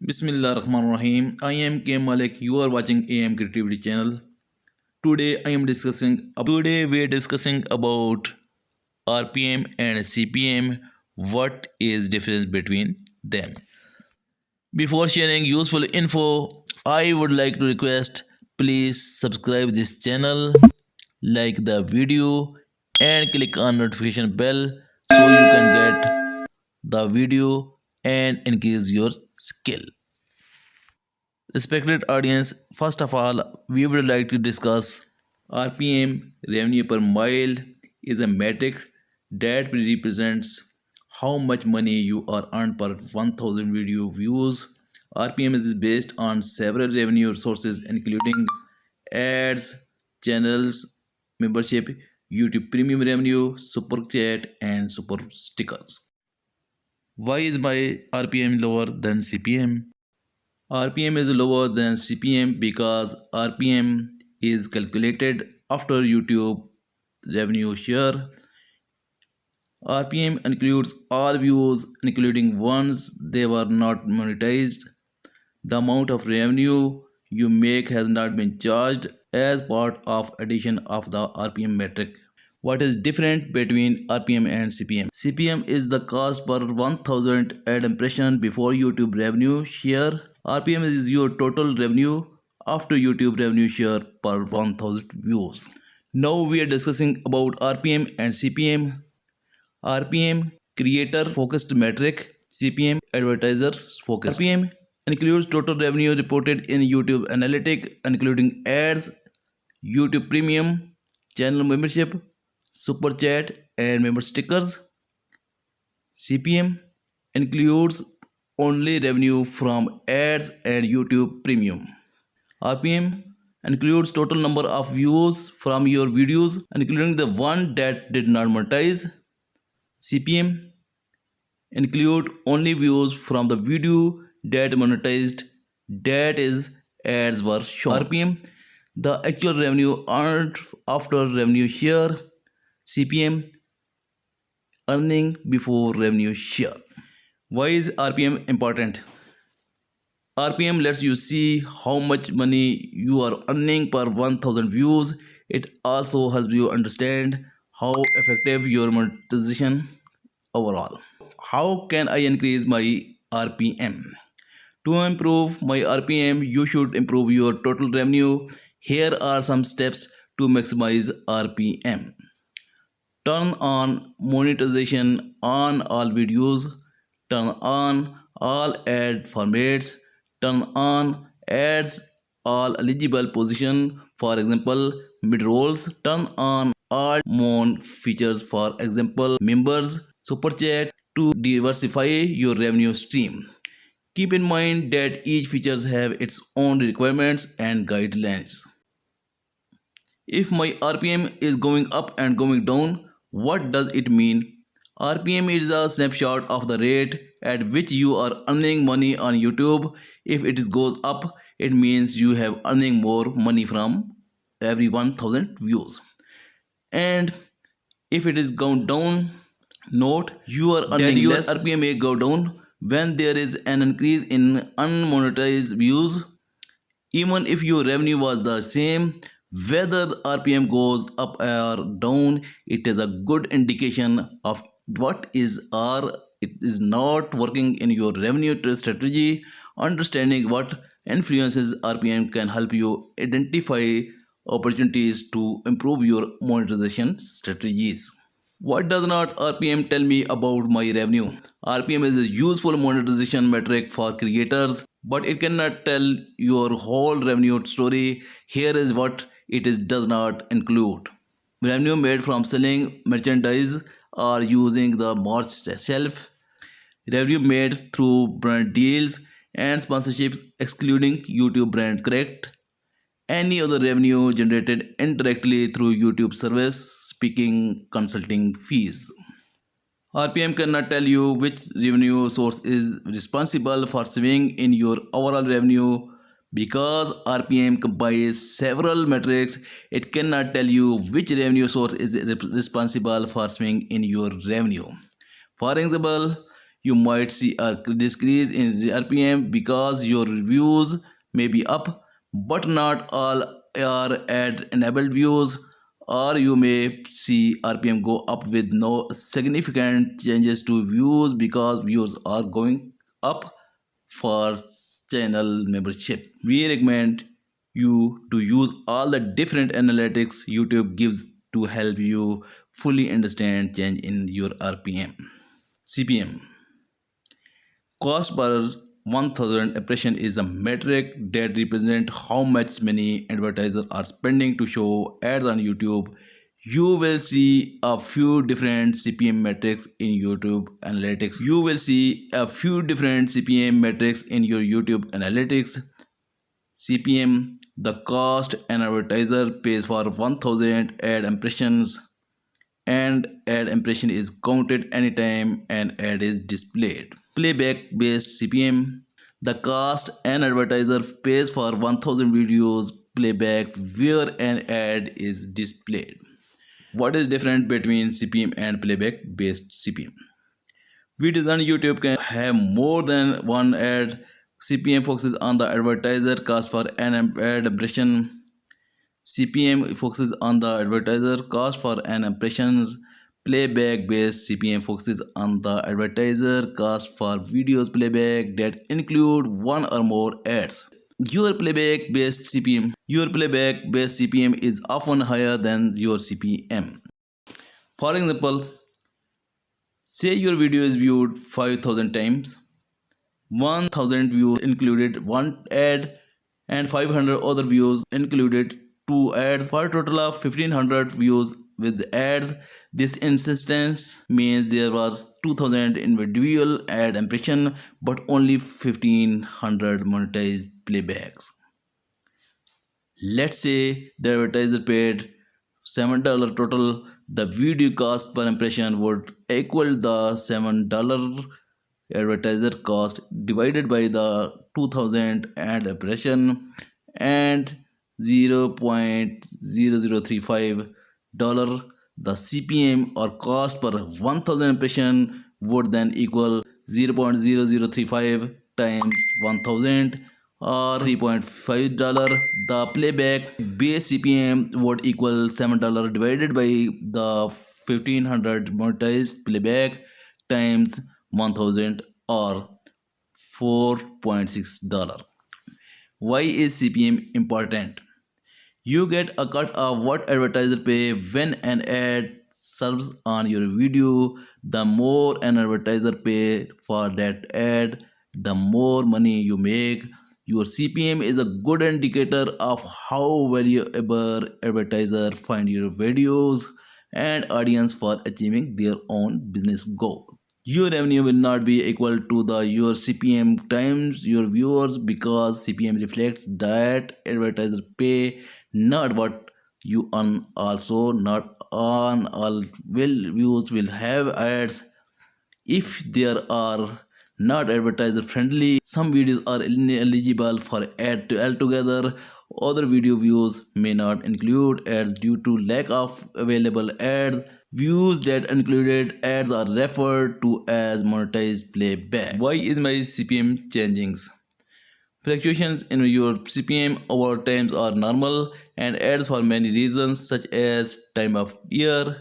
Bismillah Rahman Rahim. I am K Malik. You are watching AM Creativity channel. Today I am discussing today we are discussing about RPM and CPM. What is difference between them? Before sharing useful info, I would like to request please subscribe this channel, like the video and click on notification bell so you can get the video and increase your skill. Respected audience, first of all, we would like to discuss RPM revenue per mille is a metric that represents how much money you are earned per 1000 video views. RPM is based on several revenue sources including ads, channels, membership, YouTube premium revenue, super chat and super stickers. Why is my RPM lower than CPM? RPM is lower than CPM because RPM is calculated after YouTube revenue share. RPM includes all views including ones they were not monetized. The amount of revenue you make has not been charged as part of addition of the RPM metric. What is different between RPM and CPM? CPM is the cost per 1000 ad impression before YouTube revenue share. RPM is your total revenue after YouTube revenue share per 1000 views. Now we are discussing about RPM and CPM. RPM creator focused metric, CPM advertiser focused. RPM includes total revenue reported in YouTube Analytic including ads, YouTube Premium, channel membership, super chat and member stickers. Cpm includes only revenue from ads and youtube premium. Rpm includes total number of views from your videos including the one that did not monetize. Cpm include only views from the video that monetized that is ads were shown. Rpm the actual revenue earned after revenue share CPM earning before revenue share. Why is RPM important? RPM lets you see how much money you are earning per 1000 views. It also helps you understand how effective your monetization overall. How can I increase my RPM? To improve my RPM, you should improve your total revenue. Here are some steps to maximize RPM turn on monetization on all videos. Turn on all ad formats. Turn on ads all eligible position. For example mid rolls turn on all mon features. For example members super chat to diversify your revenue stream. Keep in mind that each features have its own requirements and guidelines. If my rpm is going up and going down what does it mean? RPM is a snapshot of the rate at which you are earning money on YouTube. If it goes up, it means you have earning more money from every 1000 views. And if it is gone down, note you are earning your less. RPM may go down when there is an increase in unmonetized views. Even if your revenue was the same, whether the rpm goes up or down it is a good indication of what is or it is not working in your revenue strategy understanding what influences rpm can help you identify opportunities to improve your monetization strategies what does not RPM tell me about my revenue? RPM is a useful monetization metric for creators, but it cannot tell your whole revenue story. Here is what it is, does not include. Revenue made from selling merchandise or using the merch shelf, revenue made through brand deals and sponsorships excluding YouTube BrandConnect, any other revenue generated indirectly through YouTube service, speaking, consulting fees. RPM cannot tell you which revenue source is responsible for swing in your overall revenue because RPM combines several metrics, it cannot tell you which revenue source is responsible for swing in your revenue. For example, you might see a decrease in RPM because your views may be up, but not all are ad enabled views, or you may see RPM go up with no significant changes to views because views are going up for channel membership. We recommend you to use all the different analytics YouTube gives to help you fully understand change in your RPM. CPM Cost per 1000 impression is a metric that represents how much money advertisers are spending to show ads on YouTube. You will see a few different CPM metrics in YouTube Analytics. You will see a few different CPM metrics in your YouTube Analytics. CPM, the cost an advertiser pays for 1000 ad impressions and ad impression is counted anytime an ad is displayed playback based CPM. The cost an advertiser pays for 1000 videos playback where an ad is displayed. What is different between CPM and playback based CPM? Videos on YouTube can have more than one ad. CPM focuses on the advertiser cost for an ad impression. CPM focuses on the advertiser cost for an impressions Playback based CPM focuses on the advertiser cost for videos playback that include one or more ads. Your playback based CPM Your playback based CPM is often higher than your CPM. For example, say your video is viewed 5000 times, 1000 views included one ad and 500 other views included two ads for a total of 1500 views with ads this insistence means there was 2000 individual ad impression but only 1500 monetized playbacks. Let's say the advertiser paid $7 total, the video cost per impression would equal the $7 advertiser cost divided by the 2000 ad impression and 0.0035 dollar. The CPM or cost per 1000 impression would then equal 0.0035 times 1000 or 3.5 dollar. The playback base cpm would equal 7 dollar divided by the 1500 monetized playback times 1000 or 4.6 dollar. Why is cpm important you get a cut of what advertiser pay when an ad serves on your video. The more an advertiser pay for that ad, the more money you make. Your CPM is a good indicator of how valuable advertiser find your videos and audience for achieving their own business goal. Your revenue will not be equal to the your CPM times your viewers because CPM reflects that advertiser pay not what you earn also not on all will views will have ads. If there are not advertiser friendly some videos are ineligible for ad to altogether. Other video views may not include ads due to lack of available ads. Views that included ads are referred to as monetized playback. Why is my cpm changing Fluctuations in your CPM over times are normal and ads for many reasons such as time of year,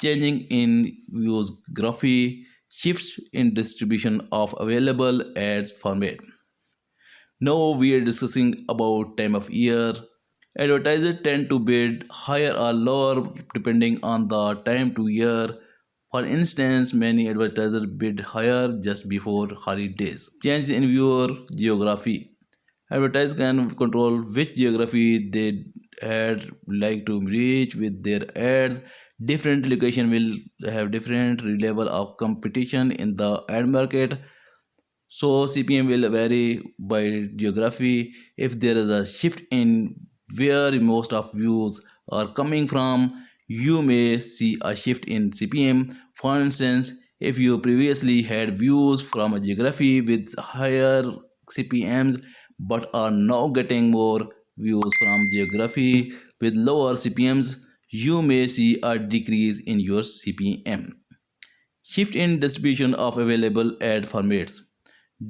changing in viewer geography, shifts in distribution of available ads format. Now we are discussing about time of year. Advertisers tend to bid higher or lower depending on the time to year for instance, many advertisers bid higher just before holidays. Change in viewer geography. Advertisers can control which geography they had like to reach with their ads. Different location will have different level of competition in the ad market. So CPM will vary by geography. If there is a shift in where most of views are coming from, you may see a shift in CPM. For instance, if you previously had views from a geography with higher CPMs but are now getting more views from geography with lower CPMs, you may see a decrease in your CPM. shift in distribution of available ad formats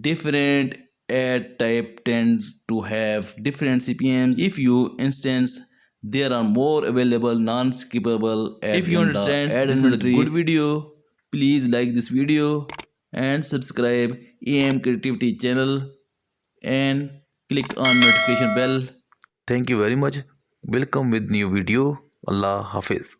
different ad type tends to have different cpms if you instance there are more available non-skippable ads if you understand ad this inventory. is a good video please like this video and subscribe am creativity channel and click on notification bell. Thank you very much. Welcome with new video. Allah hafiz